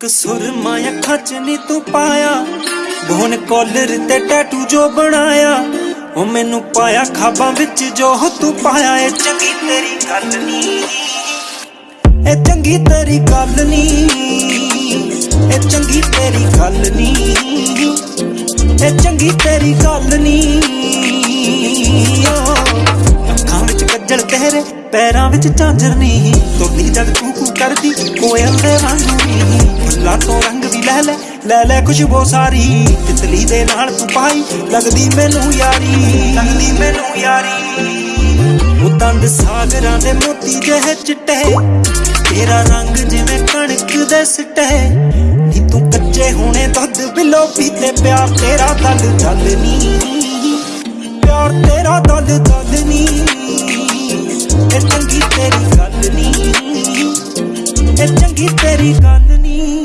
ਕਸੁਰ ਮਾਂ ਅੱਖਾਂ ਚ ਨੀ ਤੂੰ ਪਾਇਆ। ਬੋਨ ਕਾਲਰ ਤੇ ਟੈਟੂ ਜੋ ਬਣਾਇਆ। ਉਹ ਮੈਨੂੰ ਪਾਇਆ ਖਾਬਾਂ ਵਿੱਚ ਜੋ ਤੂੰ ਪਾਇਆ। ਇਹ ਚੰਗੀ ਤੇਰੀ ਗੱਲ ਨੀ। ਇਹ ਚੰਗੀ ਤੇਰੀ ਗੱਲ ਨੀ। ਇਹ ਚੰਗੀ ਤੇਰੀ ਗੱਲ ਨੀ। ਇਹ ਚੰਗੀ ਤੇਰੀ ਗੱਲ ਨੀ। ਅੱਖਾਂ ਵਿੱਚ ਕੱਜਲ ਤੇਰੇ ਪੈਰਾਂ ਵਿੱਚ ਝਾਂਜਰ ਨੀ। ਤੋਲੀ ਜਦ ਕੂ ਕੂ ਕਰਦੀ, ਕੋਇਲ ਦੇ ਵਾਂਗੂ ਨੀ। ਫੁੱਲਾਂ ਰੰਗ ਵੀ ਲੈ ਲੈ ਲੈ ਲੈ ਖੁਸ਼ਬੋ ਸਾਰੀ। ਤਿਤਲੀ ਦੇ ਨਾਲ ਤੂੰ ਪਾਈ, ਲੱਗਦੀ ਮੈਨੂੰ ਯਾਰੀ। ਲੱਗਦੀ ਮੈਨੂੰ ਯਾਰੀ। ਉਹ ਦੰਦ ਸਾਗਰਾਂ ਦੇ ਮੋਤੀ ਜਿਹੇ ਚਿੱਟੇ। ਤੇਰਾ ਰੰਗ ਜਿਵੇਂ ਕਣਕ ਦੇ ਸਿੱਟੇ। ਨੀ ਤੂੰ ਕੱਚੇ ਹੋਣੇ ਦੁੱਧ ਬਿਲੋ ਪੀਤੇ ਪਿਆਰ ਤੇਰਾ ਦਲ ਦਲ ਨੀ। ਪਿਆਰ ਤੇਰਾ ਦਲ ਦਲ ਨੀ। ਇਹ ਚੰਗੀ ਤੇਰੀ ਗੱਲ ਨੀ। ਇਹ ਚੰਗੀ ਤੇਰੀ ਗੱਲ ਨੀ।